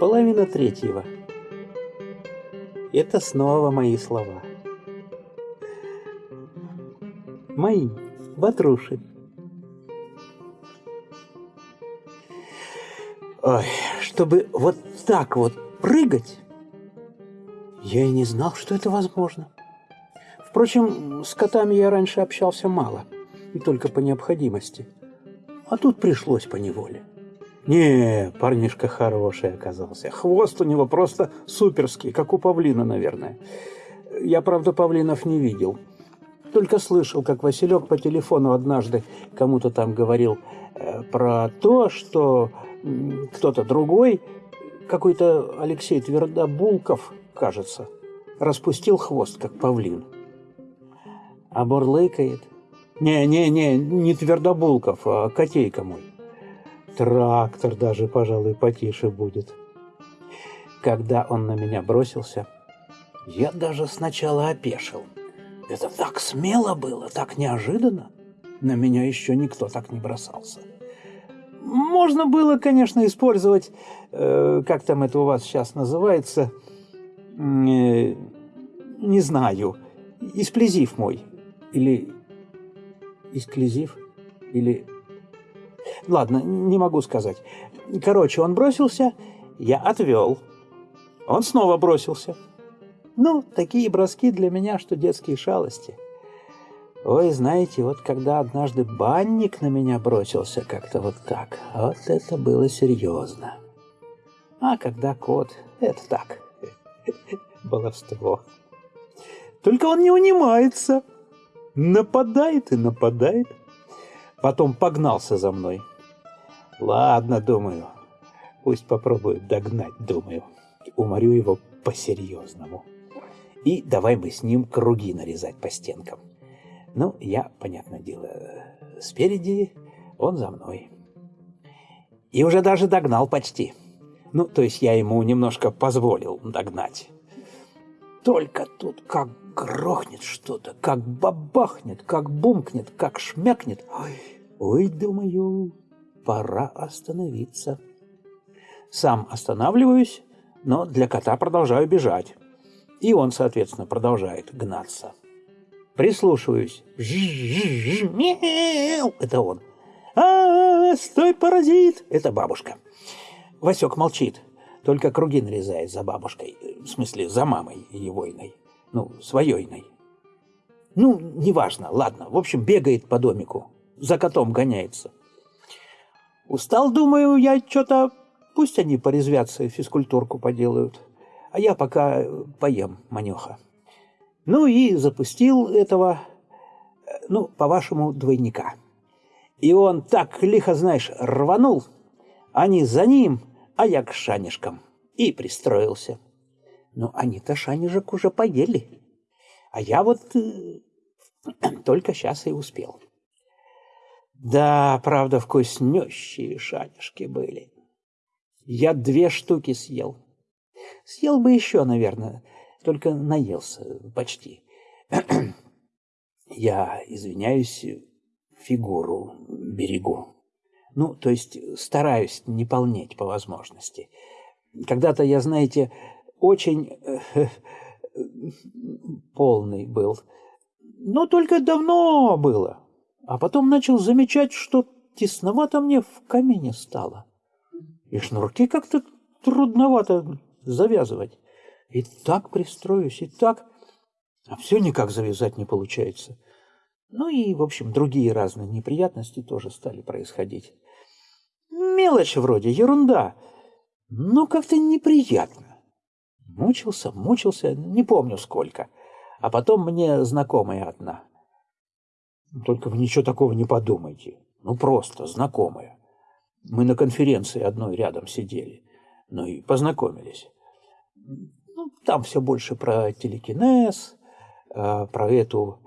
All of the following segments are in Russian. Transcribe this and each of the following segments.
Половина третьего. Это снова мои слова. Мои, Ватруши. Ой, чтобы вот так вот прыгать, я и не знал, что это возможно. Впрочем, с котами я раньше общался мало, и только по необходимости. А тут пришлось по неволе. Не, парнишка хороший оказался. Хвост у него просто суперский, как у павлина, наверное. Я, правда, павлинов не видел. Только слышал, как Василек по телефону однажды кому-то там говорил э, про то, что кто-то другой, какой-то Алексей Твердобулков, кажется, распустил хвост, как павлин. А бурлыкает. Не-не-не, не Твердобулков, а Котейка мой. Трактор даже, пожалуй, потише будет. Когда он на меня бросился, я даже сначала опешил. Это так смело было, так неожиданно. На меня еще никто так не бросался. Можно было, конечно, использовать, э, как там это у вас сейчас называется, э, не знаю, исплезив мой. Или исклезив, или... Ладно, не могу сказать. Короче, он бросился, я отвел. Он снова бросился. Ну, такие броски для меня, что детские шалости – Ой, знаете, вот когда однажды банник на меня бросился как-то вот так, вот это было серьезно. А когда кот, это так, баловство. Только он не унимается, нападает и нападает. Потом погнался за мной. Ладно, думаю, пусть попробует догнать, думаю. Уморю его по-серьезному. И давай мы с ним круги нарезать по стенкам. Ну, я, понятное дело, спереди, он за мной. И уже даже догнал почти. Ну, то есть я ему немножко позволил догнать. Только тут как грохнет что-то, как бабахнет, как бумкнет, как шмякнет. Ой, ой, думаю, пора остановиться. Сам останавливаюсь, но для кота продолжаю бежать. И он, соответственно, продолжает гнаться. Прислушиваюсь. Мяу! Это он. А, стой, паразит! Это бабушка. Васек молчит, только круги нарезает за бабушкой. В смысле, за мамой егойной. Ну, своейной. Ну, неважно, ладно. В общем, бегает по домику. За котом гоняется. Устал, думаю, я что-то... Пусть они порезвятся и физкультурку поделают. А я пока поем, манеха. Ну и запустил этого, ну, по-вашему, двойника. И он так лихо, знаешь, рванул, они за ним, а я к шанишкам. И пристроился. Ну, они-то шанежек уже поели. А я вот э, только сейчас и успел. Да, правда, вкуснющие шанишки были. Я две штуки съел. Съел бы еще, наверное, только наелся почти. Я, извиняюсь, фигуру берегу. Ну, то есть стараюсь не полнеть по возможности. Когда-то я, знаете, очень э, полный был. Но только давно было. А потом начал замечать, что тесновато мне в камине стало. И шнурки как-то трудновато завязывать. И так пристроюсь, и так... А все никак завязать не получается. Ну и, в общем, другие разные неприятности тоже стали происходить. Мелочь вроде, ерунда. Но как-то неприятно. Мучился, мучился, не помню сколько. А потом мне знакомая одна. Только вы ничего такого не подумайте. Ну, просто знакомая. Мы на конференции одной рядом сидели. Ну и познакомились. Ну, там все больше про телекинез, э, про эту,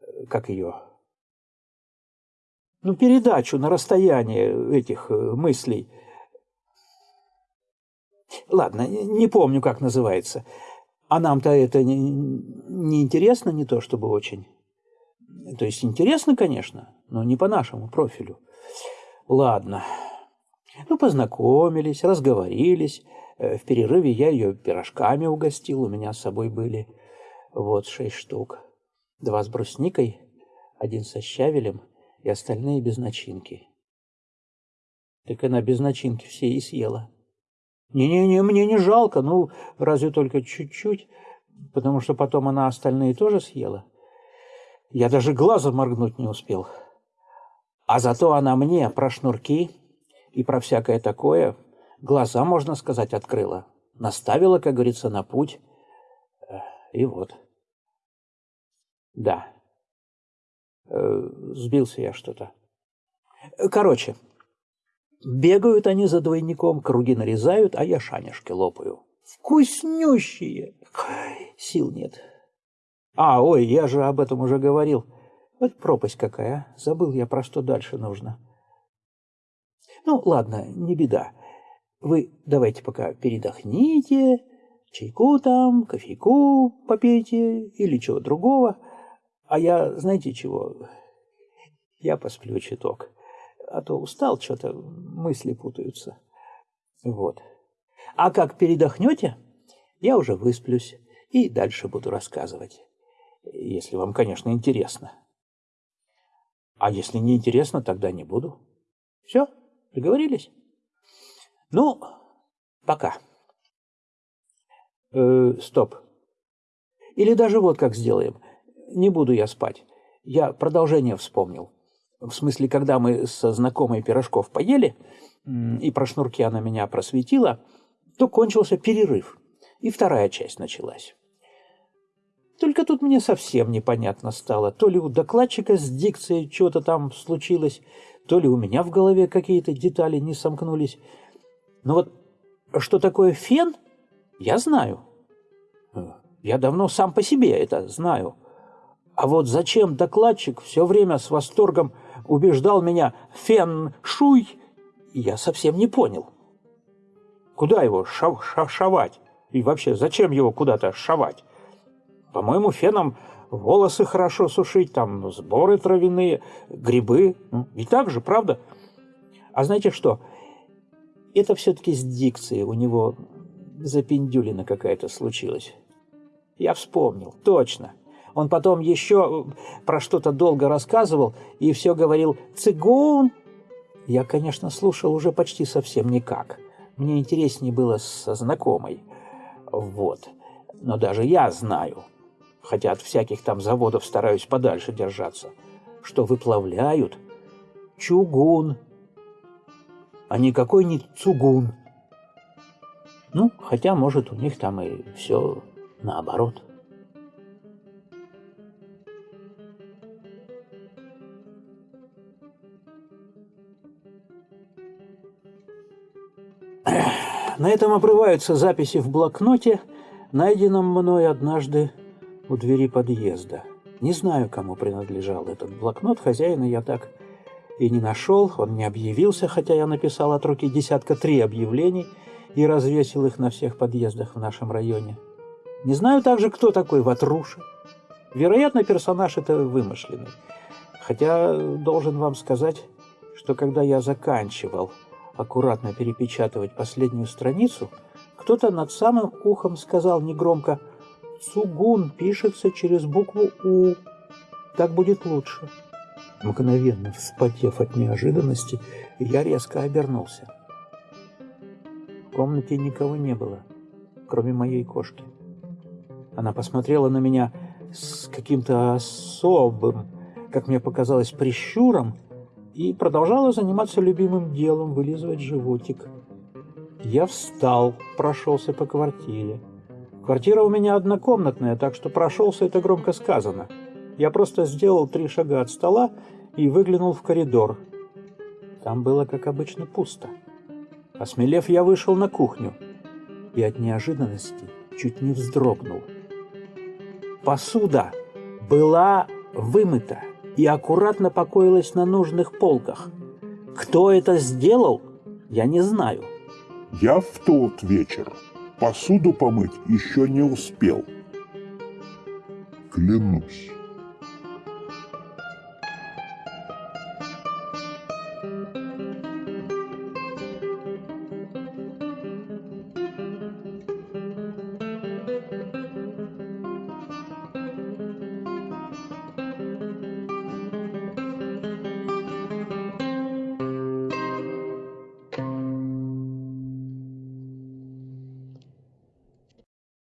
э, как ее, ну, передачу на расстояние этих э, мыслей. Ладно, не помню, как называется. А нам-то это не, не интересно, не то чтобы очень. То есть интересно, конечно, но не по нашему профилю. Ладно. Ну, познакомились, разговорились. Э, в перерыве я ее пирожками угостил, у меня с собой были вот шесть штук. Два с брусникой, один со щавелем и остальные без начинки. Так она без начинки все и съела. Не-не-не, мне не жалко, ну, разве только чуть-чуть, потому что потом она остальные тоже съела. Я даже глазом моргнуть не успел. А зато она мне про шнурки и про всякое такое глаза, можно сказать, открыла. Наставила, как говорится, на путь. И вот. Да. Э, сбился я что-то. Короче, бегают они за двойником, круги нарезают, а я шанишки лопаю. Вкуснющие! Сил нет. А, ой, я же об этом уже говорил. Вот пропасть какая, а? Забыл я, про что дальше нужно. Ну, ладно, не беда. Вы давайте пока передохните, чайку там, кофейку попейте или чего другого. А я, знаете чего, я посплю чуток. А то устал, что-то мысли путаются. Вот. А как передохнете, я уже высплюсь и дальше буду рассказывать. Если вам, конечно, интересно. А если не интересно, тогда не буду. Все, договорились? Ну, пока. Э, стоп. Или даже вот как сделаем. Не буду я спать. Я продолжение вспомнил. В смысле, когда мы со знакомой пирожков поели, и про шнурки она меня просветила, то кончился перерыв, и вторая часть началась. Только тут мне совсем непонятно стало. То ли у докладчика с дикцией что-то там случилось, то ли у меня в голове какие-то детали не сомкнулись. Но вот что такое фен, я знаю. Я давно сам по себе это знаю. А вот зачем докладчик все время с восторгом убеждал меня «фен шуй», я совсем не понял. Куда его шав шав шавать? И вообще, зачем его куда-то шавать? По-моему, феном волосы хорошо сушить, там сборы травяные, грибы. Ну, и так же, правда? А знаете что? Это все-таки с дикцией у него запендюлина какая-то случилась. Я вспомнил, точно. Он потом еще про что-то долго рассказывал и все говорил «цигун». Я, конечно, слушал уже почти совсем никак. Мне интереснее было со знакомой. Вот. Но даже я знаю – хотя от всяких там заводов стараюсь подальше держаться, что выплавляют чугун, а никакой не цугун. Ну, хотя, может, у них там и все наоборот. На этом обрываются записи в блокноте, найденном мной однажды у двери подъезда. Не знаю, кому принадлежал этот блокнот, хозяина я так и не нашел, он не объявился, хотя я написал от руки десятка три объявлений и развесил их на всех подъездах в нашем районе. Не знаю также, кто такой Ватруша. Вероятно, персонаж это вымышленный. Хотя должен вам сказать, что когда я заканчивал аккуратно перепечатывать последнюю страницу, кто-то над самым ухом сказал негромко – Сугун пишется через букву У. Так будет лучше. Мгновенно вспотев от неожиданности, я резко обернулся. В комнате никого не было, кроме моей кошки. Она посмотрела на меня с каким-то особым, как мне показалось, прищуром и продолжала заниматься любимым делом, вылизывать животик. Я встал, прошелся по квартире. Квартира у меня однокомнатная, так что прошелся это громко сказано. Я просто сделал три шага от стола и выглянул в коридор. Там было, как обычно, пусто. Осмелев, я вышел на кухню и от неожиданности чуть не вздрогнул. Посуда была вымыта и аккуратно покоилась на нужных полках. Кто это сделал, я не знаю. Я в тот вечер посуду помыть еще не успел. Клянусь.